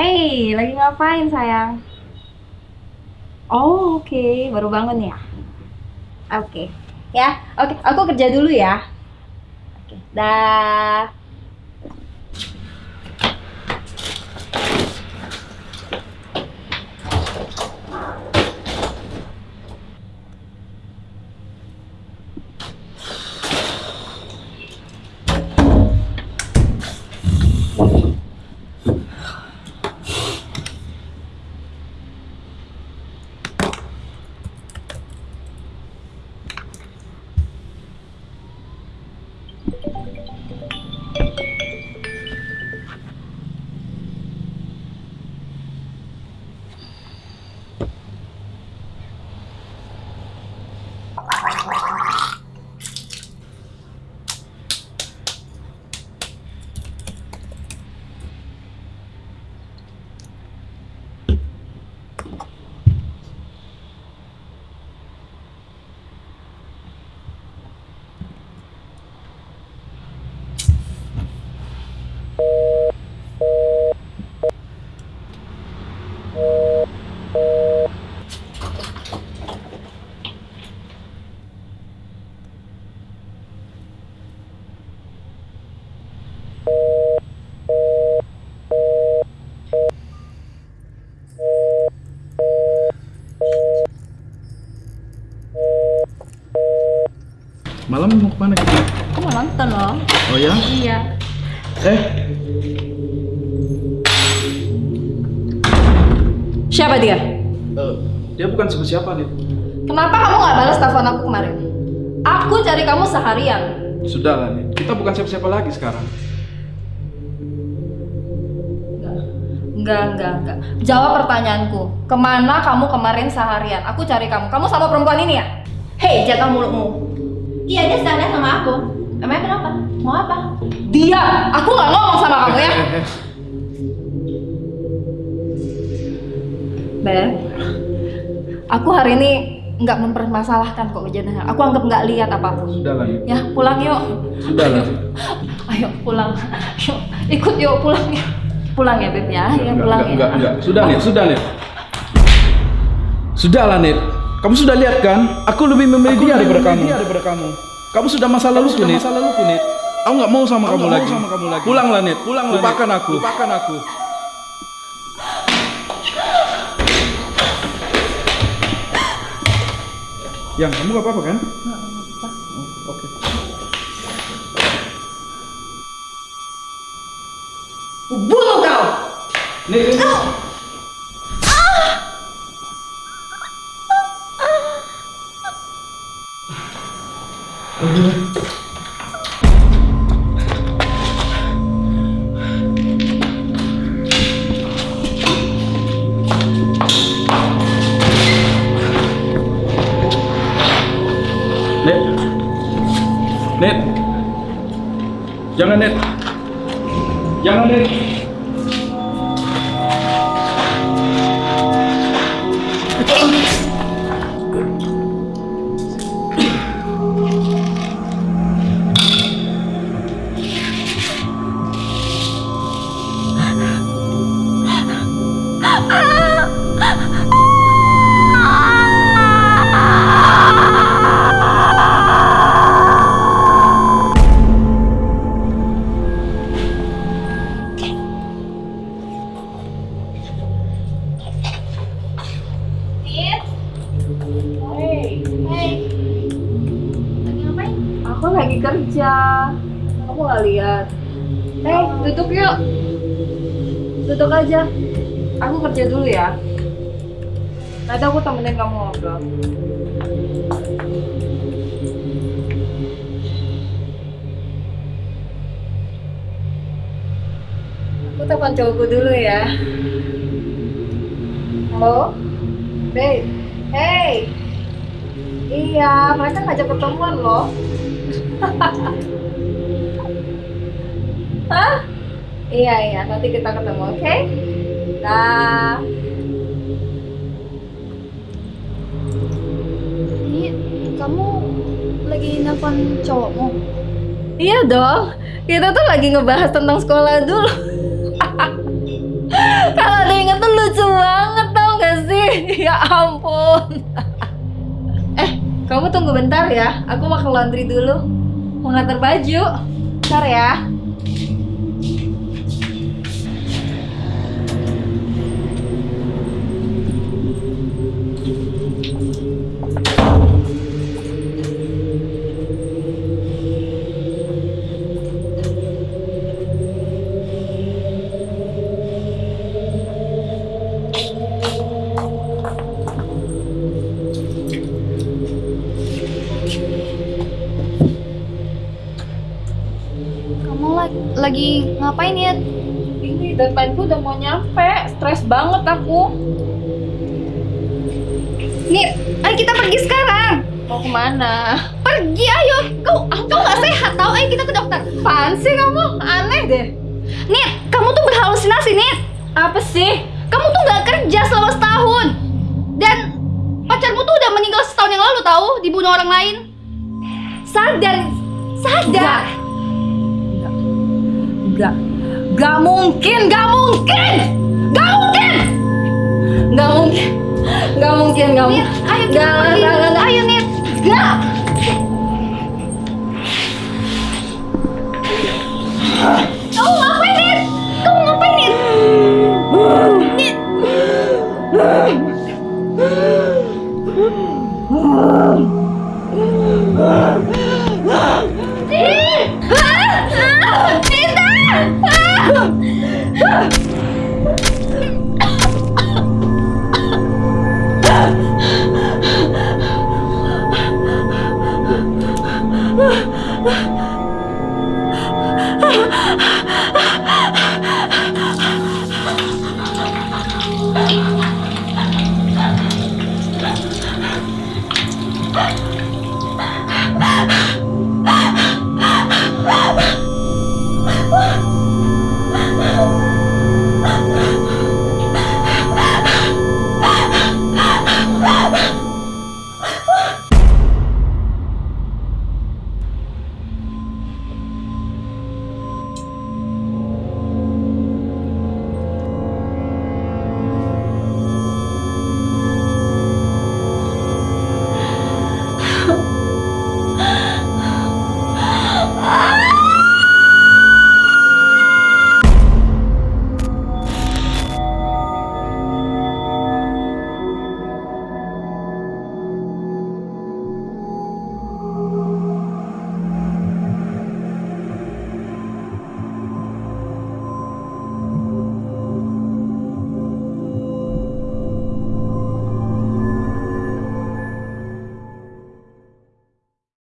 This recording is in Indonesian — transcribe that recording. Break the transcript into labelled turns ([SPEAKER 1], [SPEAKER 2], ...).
[SPEAKER 1] Hey, lagi ngapain sayang? Oh, oke, baru bangun ya? Oke, ya, oke, aku kerja dulu ya. Oke, dah.
[SPEAKER 2] Malam mau ke mana kita?
[SPEAKER 1] Aku mau nonton loh.
[SPEAKER 2] Oh ya?
[SPEAKER 1] Iya.
[SPEAKER 2] Eh,
[SPEAKER 1] Siapa dia?
[SPEAKER 2] eh, dia bukan siapa-siapa nih.
[SPEAKER 1] Kenapa kamu nggak balas telepon aku kemarin? Aku cari kamu seharian.
[SPEAKER 2] Sudah lah nih, kita bukan siapa-siapa lagi sekarang.
[SPEAKER 1] Enggak, enggak, enggak. Jawab pertanyaanku. Ke mana kamu kemarin seharian? Aku cari kamu. Kamu sama perempuan ini ya? Hei, jaga mulutmu.
[SPEAKER 3] Iya dia seharian sama aku. Emangnya kenapa? Mau apa?
[SPEAKER 1] Dia, aku nggak ngomong sama kamu ya. Beb, aku hari ini nggak mempermasalahkan kok kejadian. Aku anggap nggak lihat apa pun.
[SPEAKER 2] Sudah lah nih.
[SPEAKER 1] Ya, pulang yuk.
[SPEAKER 2] Sudah lah.
[SPEAKER 1] Ayo pulang. Yuk, ikut yuk pulang yuk. Pulang ya, Beb ya. Ya,
[SPEAKER 2] Enggak,
[SPEAKER 1] pulang
[SPEAKER 2] enggak,
[SPEAKER 1] ya.
[SPEAKER 2] enggak, enggak. Sudah nih, sudah nih. Sudah lah Nit. Kamu sudah lihat kan? Aku lebih memilih dia daripada kamu. daripada kamu. Kamu sudah masa lalu. Masa lalu Nit. Aku nggak mau sama kamu lagi. sama kamu lagi. Pulang lah Nit. Pulang lah. Lupakan aku. Lupakan aku. Yang kamu gak apa-apa kan? Oh, Oke.
[SPEAKER 1] Bunuh kau.
[SPEAKER 2] Nit, Nit. Net. Net. Jangan Net. Jangan Net.
[SPEAKER 3] Lagi
[SPEAKER 1] kerja. Kamu nggak lihat? Eh, duduk yuk. Duduk aja. Aku kerja dulu ya. Nanti aku temenin kamu ngobrol. Aku telepon cowokku dulu ya. Halo? Babe. Hey. Iya, mereka ngajak ketemuan loh. Hah? Iya, iya, nanti kita ketemu, oke? Dah.
[SPEAKER 3] Ini kamu lagi nelpon cowokmu?
[SPEAKER 1] Iya dong. Kita tuh lagi ngebahas tentang sekolah dulu. Kalau banget tau gak sih? Ya ampun. eh, kamu tunggu bentar ya. Aku mau ke laundry dulu. Mau ngantar baju. Bentar ya.
[SPEAKER 4] Ngapain ya?
[SPEAKER 1] Ini deadline-ku udah mau nyampe. Stres banget aku.
[SPEAKER 4] Nit, ayo kita pergi sekarang.
[SPEAKER 1] Mau ke mana?
[SPEAKER 4] Pergi ayo. Kau, kau nggak sehat tau? Ayo kita ke dokter.
[SPEAKER 1] Apaan sih kamu? Aneh deh.
[SPEAKER 4] Nit, kamu tuh berhalusinasi, Nit.
[SPEAKER 1] Apa sih?
[SPEAKER 4] Kamu tuh nggak kerja selama setahun. Dan pacarmu tuh udah meninggal setahun yang lalu tahu, dibunuh orang lain. Sadar, sadar.
[SPEAKER 1] Enggak. Enggak mungkin, enggak mungkin. Enggak mungkin. Enggak mungkin. Enggak mungkin,
[SPEAKER 4] Nit,
[SPEAKER 1] mungkin.
[SPEAKER 4] ayo kita
[SPEAKER 1] Enggak,
[SPEAKER 4] pergi.
[SPEAKER 1] enggak, enggak, enggak.
[SPEAKER 4] Ayo, Nit.
[SPEAKER 1] Enggak.
[SPEAKER 4] Kamu ngapain, Nit? Kamu ngapain, Nit? Nit.